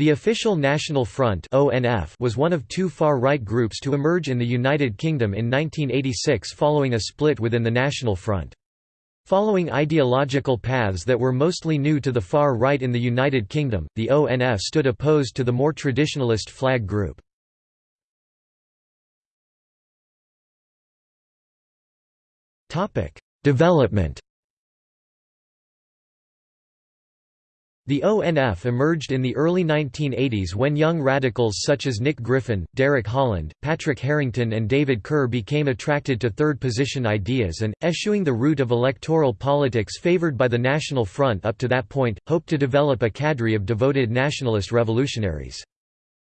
The official National Front was one of two far-right groups to emerge in the United Kingdom in 1986 following a split within the National Front. Following ideological paths that were mostly new to the far right in the United Kingdom, the ONF stood opposed to the more traditionalist flag group. Development The ONF emerged in the early 1980s when young radicals such as Nick Griffin, Derek Holland, Patrick Harrington and David Kerr became attracted to third-position ideas and, eschewing the route of electoral politics favored by the National Front up to that point, hoped to develop a cadre of devoted nationalist revolutionaries.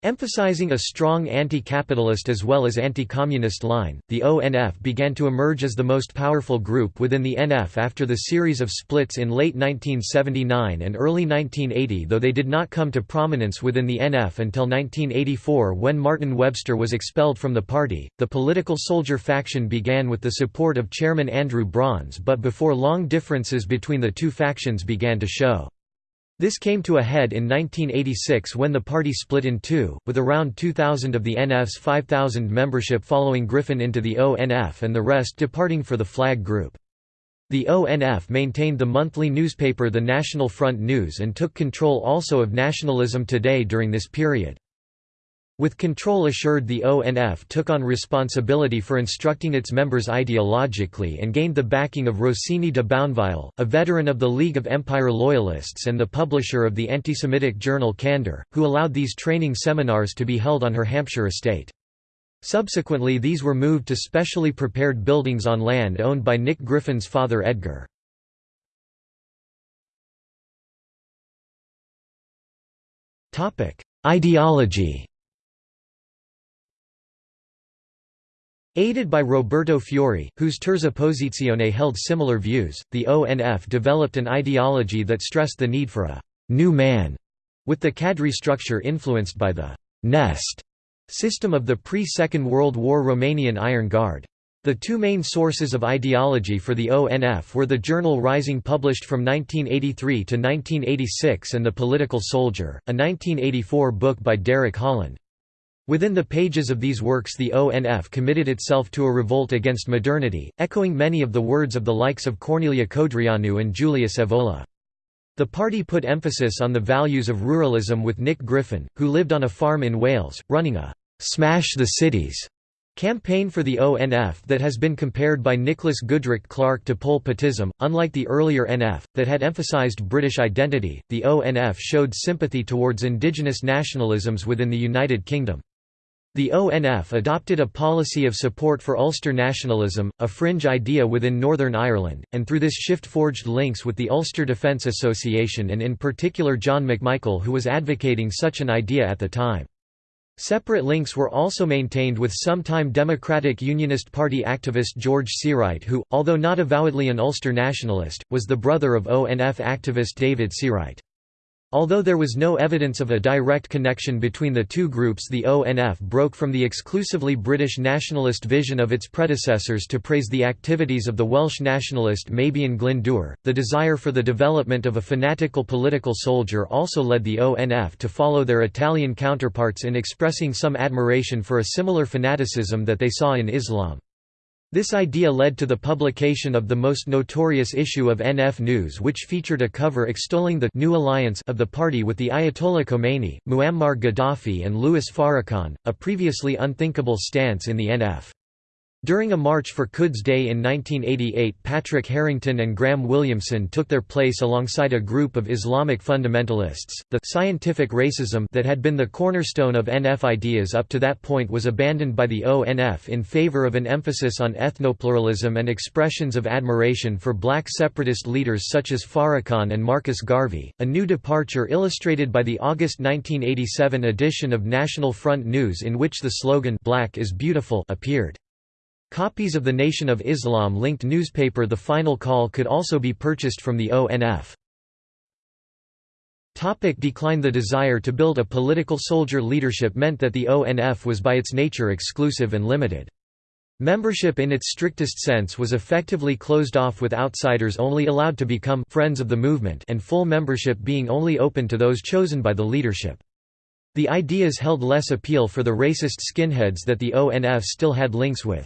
Emphasizing a strong anti-capitalist as well as anti-communist line, the ONF began to emerge as the most powerful group within the NF after the series of splits in late 1979 and early 1980 though they did not come to prominence within the NF until 1984 when Martin Webster was expelled from the party. The political soldier faction began with the support of chairman Andrew Brons but before long differences between the two factions began to show. This came to a head in 1986 when the party split in two, with around 2,000 of the NF's 5,000 membership following Griffin into the ONF and the rest departing for the flag group. The ONF maintained the monthly newspaper The National Front News and took control also of Nationalism Today during this period. With control assured the ONF took on responsibility for instructing its members ideologically and gained the backing of Rosine de Bounevialle, a veteran of the League of Empire Loyalists and the publisher of the anti-Semitic journal Candour, who allowed these training seminars to be held on her Hampshire estate. Subsequently these were moved to specially prepared buildings on land owned by Nick Griffin's father Edgar. Ideology Aided by Roberto Fiore, whose Terza Posizione held similar views, the ONF developed an ideology that stressed the need for a «new man», with the cadre structure influenced by the «nest» system of the pre-Second World War Romanian Iron Guard. The two main sources of ideology for the ONF were the journal Rising published from 1983 to 1986 and The Political Soldier, a 1984 book by Derek Holland. Within the pages of these works the ONF committed itself to a revolt against modernity, echoing many of the words of the likes of Corneliu Codreanu and Julius Evola. The party put emphasis on the values of ruralism with Nick Griffin, who lived on a farm in Wales, running a «Smash the Cities» campaign for the ONF that has been compared by Nicholas Goodrick-Clarke to Pol Potism. Unlike the earlier NF, that had emphasized British identity, the ONF showed sympathy towards indigenous nationalisms within the United Kingdom. The ONF adopted a policy of support for Ulster nationalism, a fringe idea within Northern Ireland, and through this shift forged links with the Ulster Defence Association and in particular John McMichael who was advocating such an idea at the time. Separate links were also maintained with sometime Democratic Unionist Party activist George Seawright who, although not avowedly an Ulster nationalist, was the brother of ONF activist David Seawright. Although there was no evidence of a direct connection between the two groups the ONF broke from the exclusively British nationalist vision of its predecessors to praise the activities of the Welsh nationalist Meibion Glyndŵr. The desire for the development of a fanatical political soldier also led the ONF to follow their Italian counterparts in expressing some admiration for a similar fanaticism that they saw in Islam. This idea led to the publication of the most notorious issue of NF News which featured a cover extolling the «new alliance» of the party with the Ayatollah Khomeini, Muammar Gaddafi and Louis Farrakhan, a previously unthinkable stance in the NF. During a March for Quds Day in 1988 Patrick Harrington and Graham Williamson took their place alongside a group of Islamic fundamentalists. The scientific racism that had been the cornerstone of NF ideas up to that point was abandoned by the ONF in favor of an emphasis on ethnopluralism and expressions of admiration for black separatist leaders such as Farrakhan and Marcus Garvey, a new departure illustrated by the August 1987 edition of National Front News in which the slogan Black is Beautiful appeared. Copies of the Nation of Islam-linked newspaper The Final Call could also be purchased from the ONF. Topic decline The desire to build a political soldier leadership meant that the ONF was by its nature exclusive and limited. Membership in its strictest sense was effectively closed off with outsiders only allowed to become «friends of the movement» and full membership being only open to those chosen by the leadership. The ideas held less appeal for the racist skinheads that the ONF still had links with.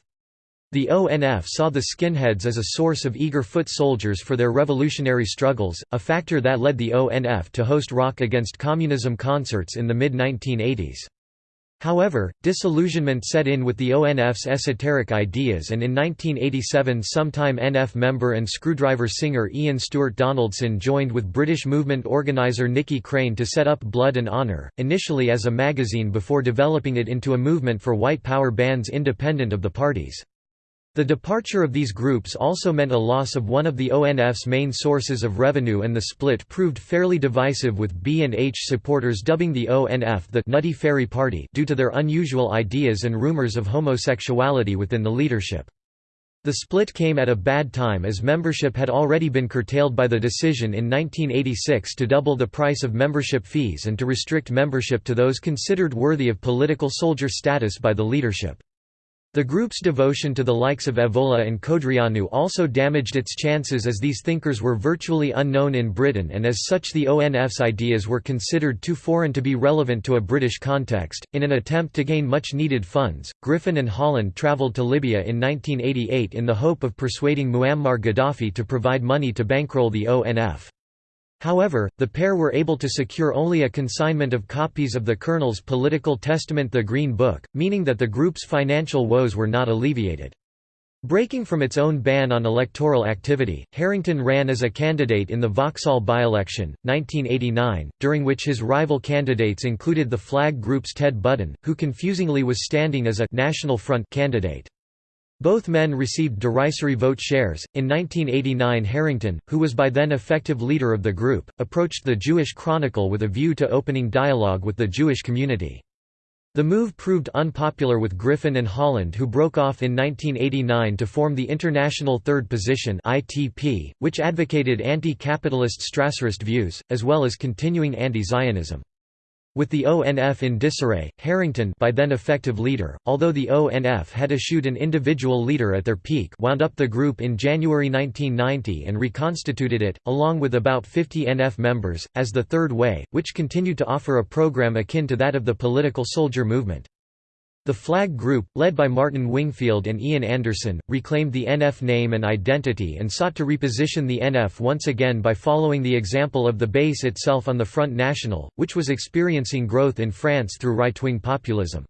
The ONF saw the skinheads as a source of eager foot soldiers for their revolutionary struggles, a factor that led the ONF to host Rock Against Communism concerts in the mid-1980s. However, disillusionment set in with the ONF's esoteric ideas and in 1987 sometime NF member and Skrewdriver singer Ian Stuart Donaldson joined with British movement organiser Nicky Crane to set up Blood and Honour, initially as a magazine before developing it into a movement for white power bands independent of the parties. The departure of these groups also meant a loss of one of the ONF's main sources of revenue and the split proved fairly divisive with B and H supporters dubbing the ONF the Nutty Fairy Party due to their unusual ideas and rumors of homosexuality within the leadership. The split came at a bad time as membership had already been curtailed by the decision in 1986 to double the price of membership fees and to restrict membership to those considered worthy of political soldier status by the leadership. The group's devotion to the likes of Evola and Codreanu also damaged its chances as these thinkers were virtually unknown in Britain and as such the ONF's ideas were considered too foreign to be relevant to a British context. In an attempt to gain much needed funds, Griffin and Holland travelled to Libya in 1988 in the hope of persuading Muammar Gaddafi to provide money to bankroll the ONF. However, the pair were able to secure only a consignment of copies of the Colonel's political testament The Green Book, meaning that the group's financial woes were not alleviated. Breaking from its own ban on electoral activity, Harrington ran as a candidate in the Vauxhall by-election, 1989, during which his rival candidates included the flag group's Ted Budden, who confusingly was standing as a «National Front candidate. Both men received derisory vote shares. In 1989, Harrington, who was by then effective leader of the group, approached the Jewish Chronicle with a view to opening dialogue with the Jewish community. The move proved unpopular with Griffin and Holland who broke off in 1989 to form the International Third Position which advocated anti-capitalist Strasserist views as well as continuing anti-Zionism. With the ONF in disarray, Harrington by then effective leader, although the ONF had eschewed an individual leader at their peak wound up the group in January 1990 and reconstituted it, along with about 50 NF members, as the Third Way, which continued to offer a program akin to that of the political soldier movement. The Flag Group, led by Martin Wingfield and Ian Anderson, reclaimed the NF name and identity and sought to reposition the NF once again by following the example of the base itself on the Front National, which was experiencing growth in France through right-wing populism.